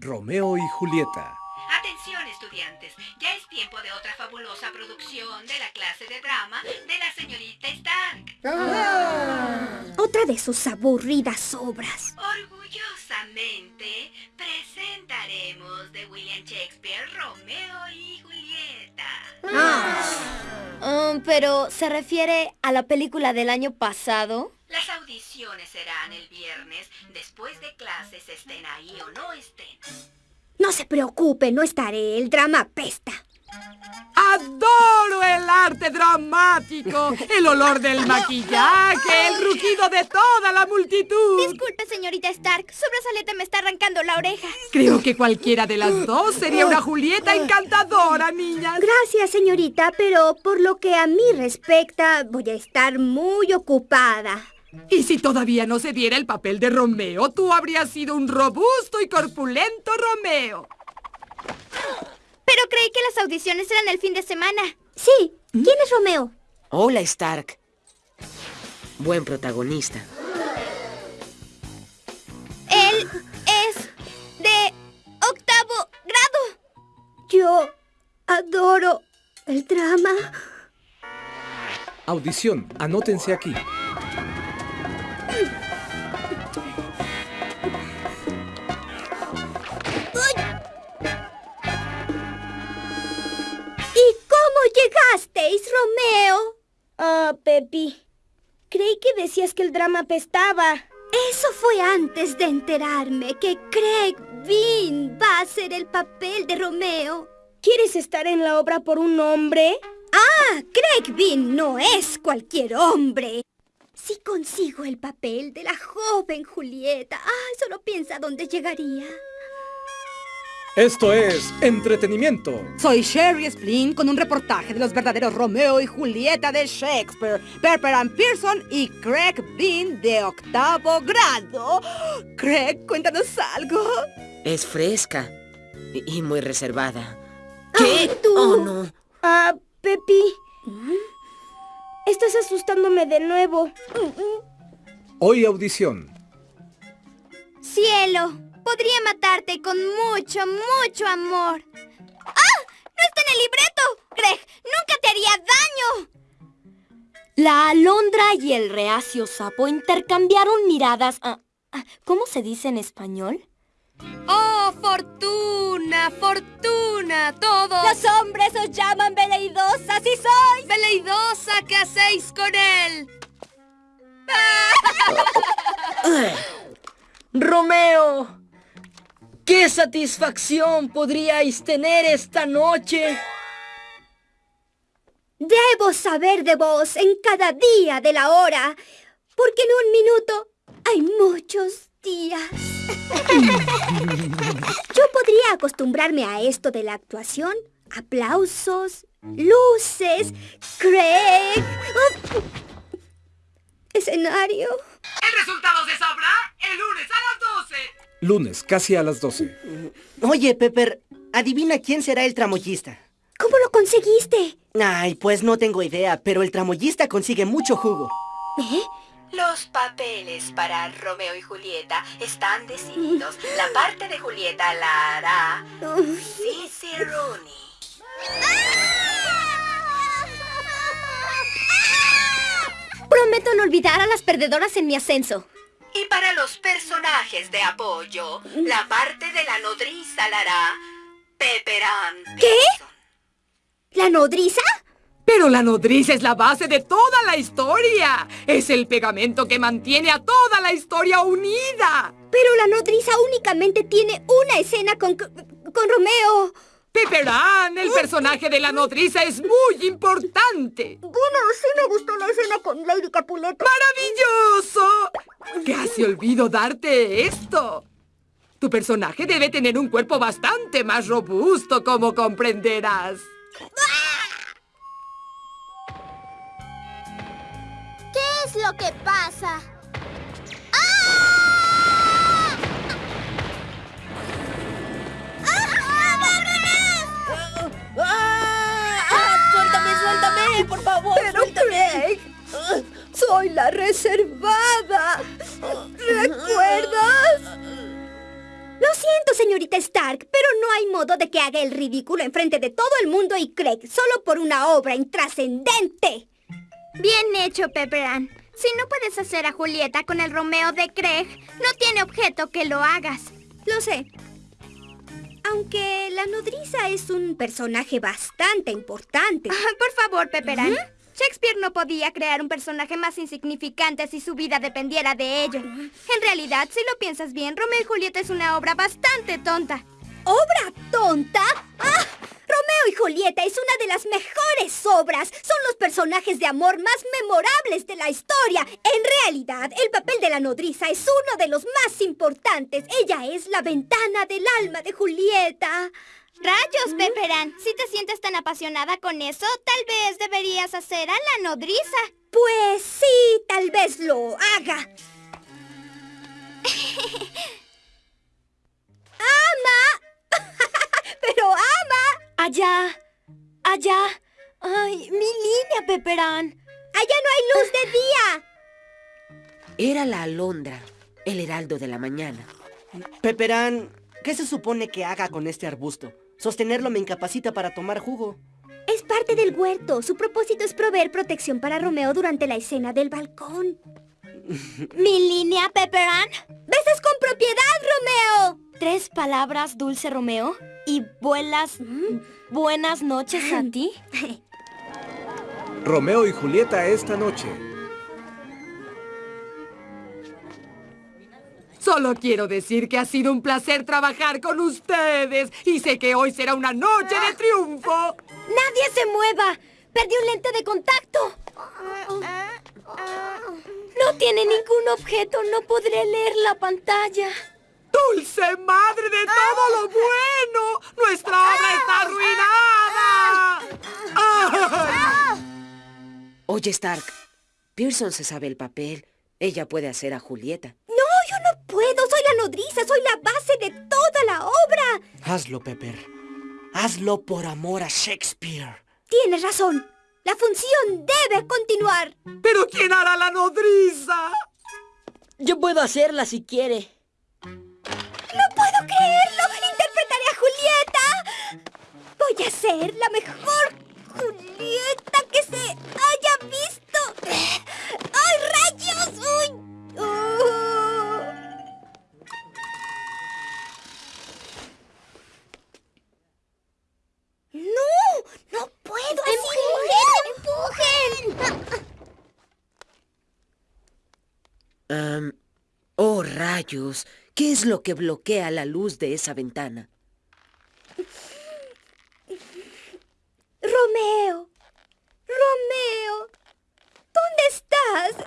Romeo y Julieta. Atención estudiantes, ya es tiempo de otra fabulosa producción de la clase de drama de la señorita Stark. Ah. Otra de sus aburridas obras. Orgullosamente presentaremos de William Shakespeare Romeo y Julieta. Ah. Um, pero, ¿se refiere a la película del año pasado? Las audiciones serán el viernes, después de clases, estén ahí o no estén. No se preocupe, no estaré. El drama pesta. Adoro el arte dramático, el olor del maquillaje, el rugido de toda la multitud. Disculpe, señorita Stark, su brazalete me está arrancando la oreja. Creo que cualquiera de las dos sería una Julieta encantadora, niñas. Gracias, señorita, pero por lo que a mí respecta, voy a estar muy ocupada. Y si todavía no se diera el papel de Romeo, tú habrías sido un robusto y corpulento Romeo. Pero creí que las audiciones eran el fin de semana. Sí. ¿Quién es Romeo? Hola, Stark. Buen protagonista. Él es de octavo grado. Yo adoro el drama. Audición. Anótense aquí. Llegasteis, Romeo? Ah, Pepi. Creí que decías que el drama pestaba. Eso fue antes de enterarme que Craig Bean va a hacer el papel de Romeo. ¿Quieres estar en la obra por un hombre? Ah, Craig Bean no es cualquier hombre. Si consigo el papel de la joven Julieta, ay, solo piensa dónde llegaría. Esto es entretenimiento. Soy Sherry Splin con un reportaje de los verdaderos Romeo y Julieta de Shakespeare, Pepper and Pearson y Craig Bean de octavo grado. Craig, cuéntanos algo. Es fresca y muy reservada. ¿Qué? ¿Tú? Oh, no. Ah, Pepi. Estás asustándome de nuevo. Hoy audición. Cielo. Podría matarte con mucho, mucho amor. ¡Ah! ¡No está en el libreto! Greg, nunca te haría daño. La alondra y el reacio sapo intercambiaron miradas. Ah, ¿Cómo se dice en español? ¡Oh, fortuna, fortuna, todos! Los hombres os llaman veleidosa, si sois. Veleidosa, ¿qué hacéis con él? ¡Romeo! ¿Qué satisfacción podríais tener esta noche? Debo saber de vos en cada día de la hora, porque en un minuto hay muchos días. Yo podría acostumbrarme a esto de la actuación. Aplausos, luces, Craig. Escenario. El resultado se sabrá el lunes a las 12. Lunes, casi a las 12. Oye, Pepper, adivina quién será el tramoyista. ¿Cómo lo conseguiste? Ay, pues no tengo idea, pero el tramoyista consigue mucho jugo. ¿Eh? Los papeles para Romeo y Julieta están decididos. La parte de Julieta la hará Sissy Rooney. Prometo no olvidar a las perdedoras en mi ascenso. Para los personajes de apoyo, la parte de la nodriza la hará Pepperan. ¿Qué? ¿La nodriza? Pero la nodriza es la base de toda la historia. Es el pegamento que mantiene a toda la historia unida. Pero la nodriza únicamente tiene una escena con, con Romeo. Pepperán, el personaje de la nodriza, es muy importante. Bueno, sí me gustó la escena con Lady Capuleto. ¡Maravilloso! Casi olvido darte esto. Tu personaje debe tener un cuerpo bastante más robusto, como comprenderás. ¿Qué es lo que pasa? Por favor, Pero Craig, soy la reservada. ¿Recuerdas? Lo siento, señorita Stark, pero no hay modo de que haga el ridículo enfrente de todo el mundo y Craig solo por una obra intrascendente. Bien hecho, Pepper Ann. Si no puedes hacer a Julieta con el Romeo de Craig, no tiene objeto que lo hagas. Lo sé. Aunque la nodriza es un personaje bastante importante. Ah, por favor, Pepper Ann. Shakespeare no podía crear un personaje más insignificante si su vida dependiera de ello. En realidad, si lo piensas bien, Romeo y Julieta es una obra bastante tonta. ¿Obra tonta? Julieta es una de las mejores obras. Son los personajes de amor más memorables de la historia. En realidad, el papel de la nodriza es uno de los más importantes. Ella es la ventana del alma de Julieta. ¡Rayos, Pepper Ann! Si te sientes tan apasionada con eso, tal vez deberías hacer a la nodriza. Pues sí, tal vez lo haga. Allá, allá. Ay, mi línea, Pepperán. ¡Allá no hay luz de día! Era la alondra, el heraldo de la mañana. Peperán, ¿qué se supone que haga con este arbusto? Sostenerlo me incapacita para tomar jugo. Es parte del huerto. Su propósito es proveer protección para Romeo durante la escena del balcón. ¿Mi línea, Pepperán? ¡Besas con propiedad, Romeo! Tres palabras, dulce Romeo, y vuelas buenas noches a ti. Romeo y Julieta esta noche. Solo quiero decir que ha sido un placer trabajar con ustedes y sé que hoy será una noche de triunfo. ¡Nadie se mueva! ¡Perdí un lente de contacto! No tiene ningún objeto, no podré leer la pantalla. ¡Dulce madre de todo lo bueno! ¡Nuestra obra está arruinada! ¡Ay! Oye, Stark, Pearson se sabe el papel. Ella puede hacer a Julieta. No, yo no puedo. Soy la nodriza, soy la base de toda la obra. Hazlo, Pepper. Hazlo por amor a Shakespeare. Tienes razón. La función debe continuar. ¿Pero quién hará la nodriza? Yo puedo hacerla si quiere. Ser la mejor Julieta que se haya visto. ¡Ay, rayos! ¡Uy! Oh. ¡No! ¡No puedo! ¡Empujen! ¡Empujen! Am, oh, rayos. ¿Qué es lo que bloquea la luz de esa ventana? Romeo. Romeo. ¿Dónde estás?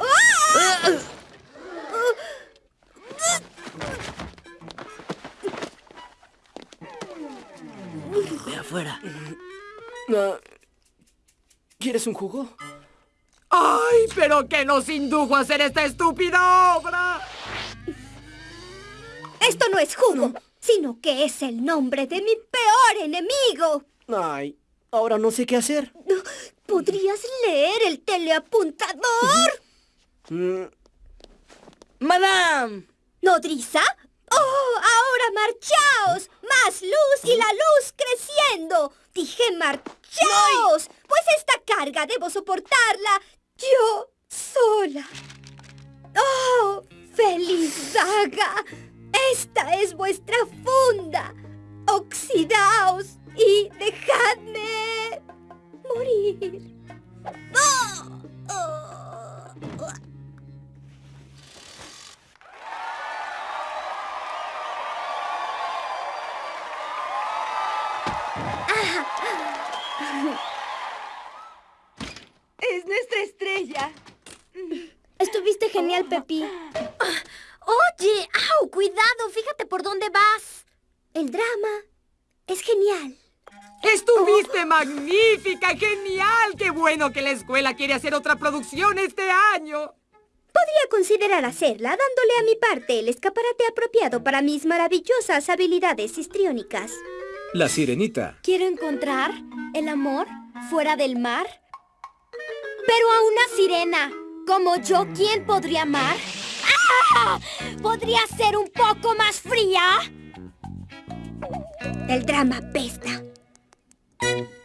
¡Ah! Ve afuera. Ah, ¿Quieres un jugo? ¡Ay, pero qué nos indujo a hacer esta estúpida obra! Esto no es jugo, sino que es el nombre de mi peor enemigo. Ay, ahora no sé qué hacer. ¿Podrías leer el teleapuntador? Mm, ¡Madame! ¿Nodriza? ¡Oh, ahora marchaos! ¡Más luz y la luz creciendo! Dije marchaos, pues esta carga debo soportarla yo sola. ¡Oh, feliz saga! Esta es vuestra funda. Oxidaos y dejadme morir. ¡Oh! ¡Oh! ¡Es nuestra estrella! Estuviste genial, Pepi. Oye, au, cuidado, fíjate por dónde vas. El drama es genial. ¡Estuviste magnífica! ¡Genial! ¡Qué bueno que la escuela quiere hacer otra producción este año! Podría considerar hacerla dándole a mi parte el escaparate apropiado para mis maravillosas habilidades histriónicas. La sirenita. Quiero encontrar el amor fuera del mar. Pero a una sirena como yo, ¿quién podría amar? ¡Ah! ¿Podría ser un poco más fría? El drama pesta. Thank you.